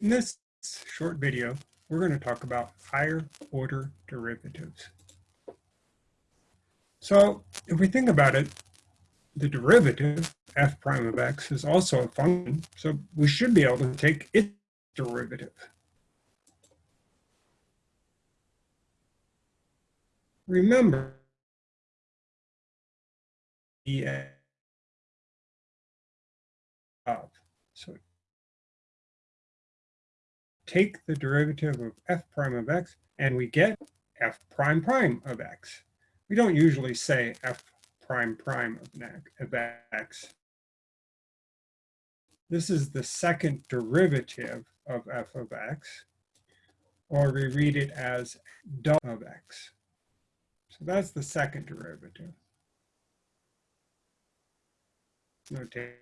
In this short video, we're going to talk about higher order derivatives. So if we think about it, the derivative, f prime of x, is also a function, so we should be able to take its derivative. Remember, of. So take the derivative of f prime of x, and we get f prime prime of x. We don't usually say f prime prime of x. This is the second derivative of f of x, or we read it as w of x. So that's the second derivative. Notation.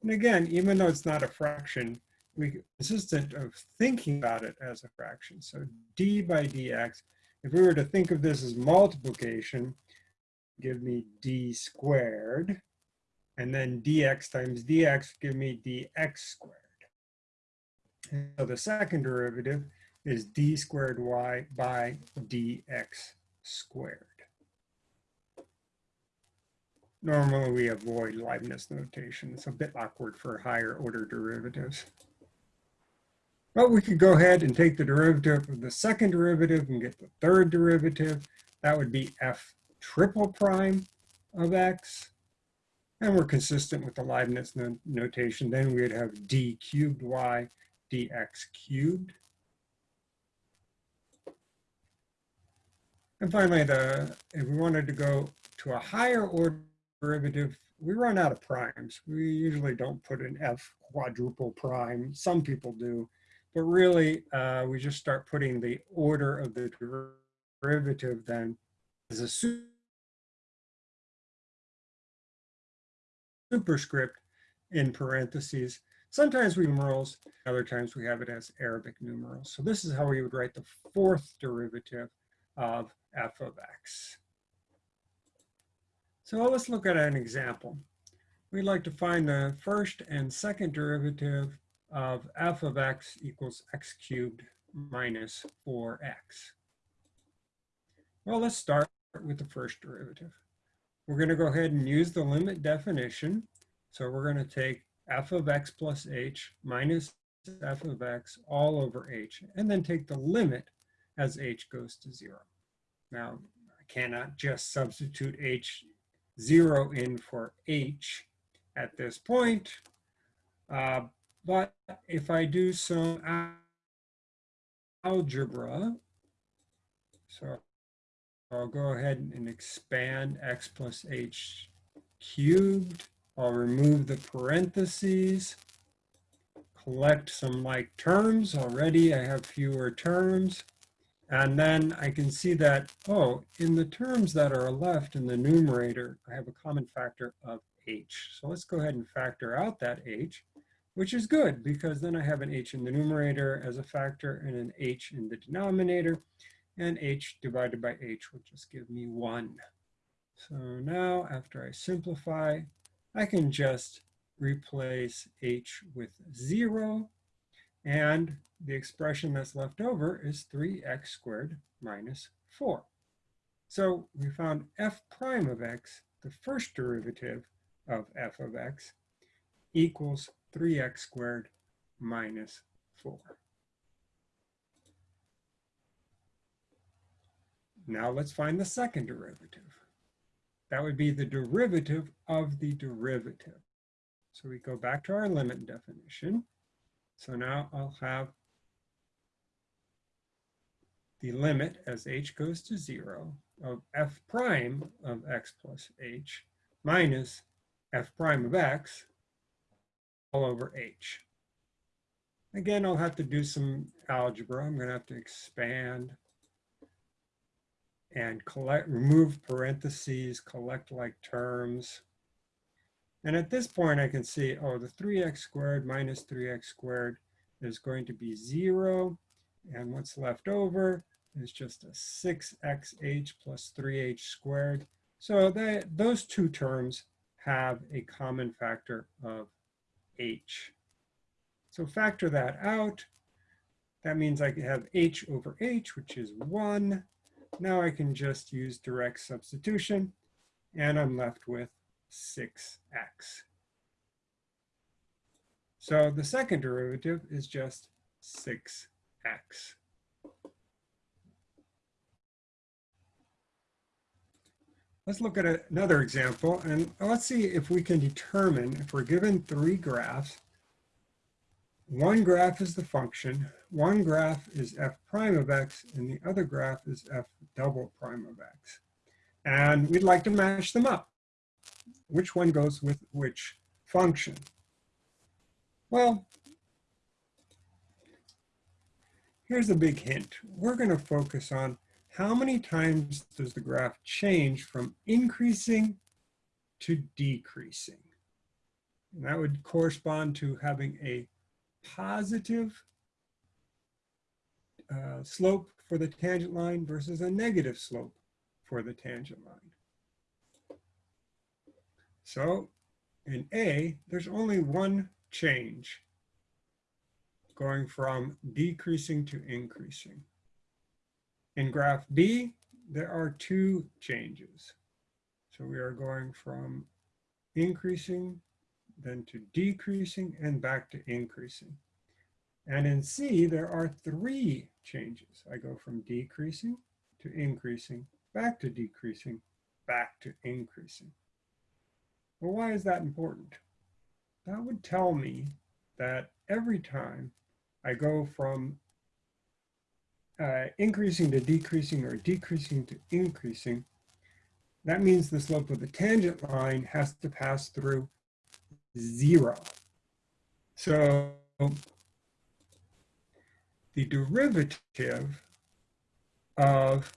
And again, even though it's not a fraction, we consistent of uh, thinking about it as a fraction. So d by dx, if we were to think of this as multiplication, give me d squared, and then dx times dx give me dx squared. And so the second derivative is d squared y by dx squared. Normally we avoid Leibniz notation. It's a bit awkward for higher order derivatives. But we could go ahead and take the derivative of the second derivative and get the third derivative. That would be f triple prime of x. And we're consistent with the Leibniz no notation. Then we'd have d cubed y dx cubed. And finally, the if we wanted to go to a higher order derivative, we run out of primes. We usually don't put an f quadruple prime. Some people do. But really, uh, we just start putting the order of the derivative then as a superscript in parentheses. Sometimes we numerals, other times we have it as Arabic numerals. So this is how we would write the fourth derivative of f of x. So let's look at an example. We'd like to find the first and second derivative of f of x equals x cubed minus 4x. Well, let's start with the first derivative. We're going to go ahead and use the limit definition. So we're going to take f of x plus h minus f of x all over h, and then take the limit as h goes to 0. Now, I cannot just substitute h 0 in for h at this point, uh, but if I do some algebra, so I'll go ahead and expand x plus h cubed. I'll remove the parentheses, collect some like terms. Already I have fewer terms. And then I can see that, oh, in the terms that are left in the numerator, I have a common factor of h. So let's go ahead and factor out that h which is good because then I have an h in the numerator as a factor and an h in the denominator and h divided by h will just give me one. So now after I simplify, I can just replace h with zero and the expression that's left over is 3x squared minus 4. So we found f prime of x, the first derivative of f of x, equals 3x squared minus 4. Now let's find the second derivative. That would be the derivative of the derivative. So we go back to our limit definition. So now I'll have the limit as h goes to 0 of f prime of x plus h minus f prime of x over H. Again, I'll have to do some algebra. I'm going to have to expand and collect, remove parentheses, collect like terms. And at this point, I can see, oh, the 3x squared minus 3x squared is going to be 0. And what's left over is just a 6xh plus 3h squared. So those two terms have a common factor of h. So factor that out. That means I can have h over h, which is 1. Now I can just use direct substitution, and I'm left with 6x. So the second derivative is just 6x. Let's look at another example and let's see if we can determine if we're given three graphs. One graph is the function, one graph is f prime of x, and the other graph is f double prime of x. And we'd like to match them up. Which one goes with which function? Well, here's a big hint. We're going to focus on how many times does the graph change from increasing to decreasing? And that would correspond to having a positive uh, slope for the tangent line versus a negative slope for the tangent line. So in A, there's only one change going from decreasing to increasing. In graph B, there are two changes. So we are going from increasing, then to decreasing, and back to increasing. And in C, there are three changes. I go from decreasing to increasing, back to decreasing, back to increasing. Well, why is that important? That would tell me that every time I go from uh, increasing to decreasing or decreasing to increasing, that means the slope of the tangent line has to pass through zero. So the derivative of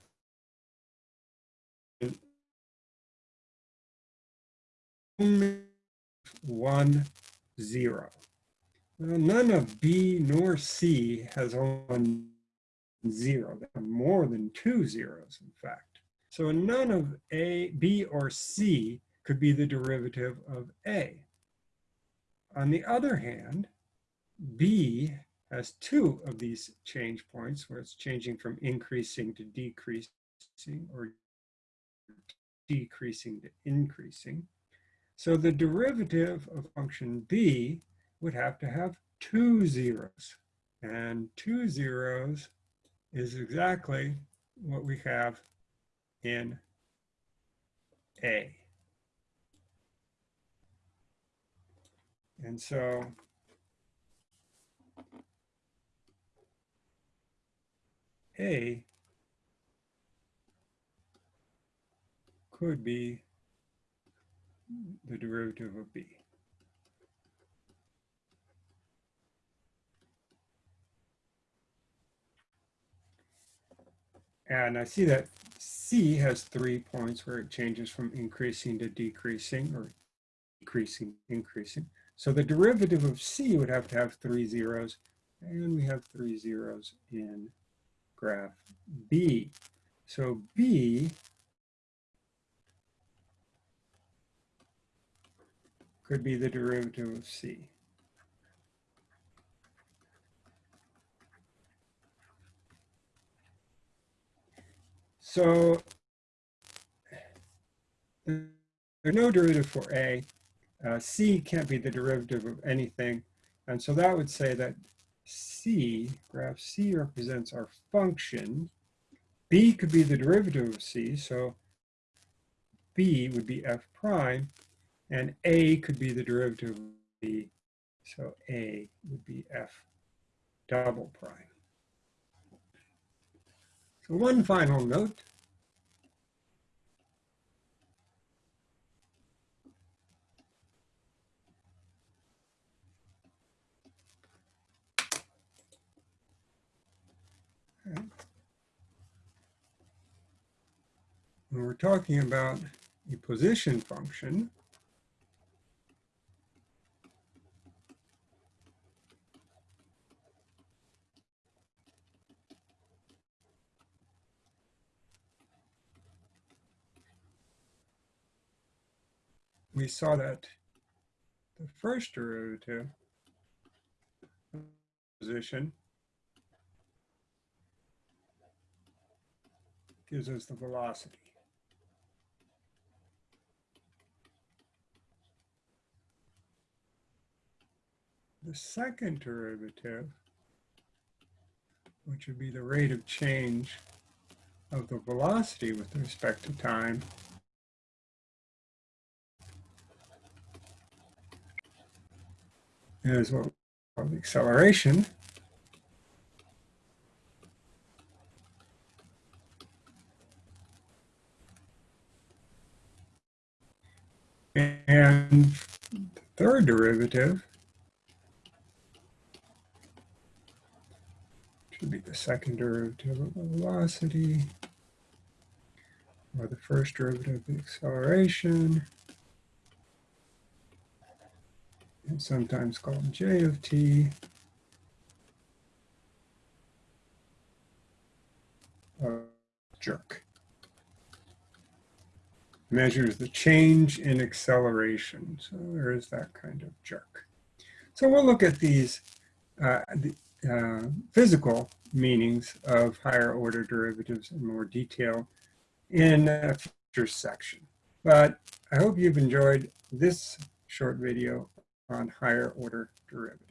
one zero. Well, none of B nor C has one zero. There are more than two zeros, in fact. So none of A, B, or C could be the derivative of A. On the other hand, B has two of these change points where it's changing from increasing to decreasing or decreasing to increasing. So the derivative of function B would have to have two zeros. And two zeros is exactly what we have in A. And so A could be the derivative of B. And I see that C has three points where it changes from increasing to decreasing or decreasing, increasing. So the derivative of C would have to have three zeros, and we have three zeros in graph B. So B could be the derivative of C. So there's no derivative for A. Uh, C can't be the derivative of anything. And so that would say that C, graph C represents our function. B could be the derivative of C, so B would be f prime, and A could be the derivative of B, so A would be f double prime. One final note. When we're talking about a position function, we saw that the first derivative position gives us the velocity. The second derivative, which would be the rate of change of the velocity with respect to time, is what we call the acceleration. And the third derivative should be the second derivative of the velocity, or the first derivative of the acceleration, and sometimes called j of t, uh, jerk measures the change in acceleration. So there is that kind of jerk. So we'll look at these uh, the, uh, physical meanings of higher order derivatives in more detail in a future section. But I hope you've enjoyed this short video on higher order derivatives.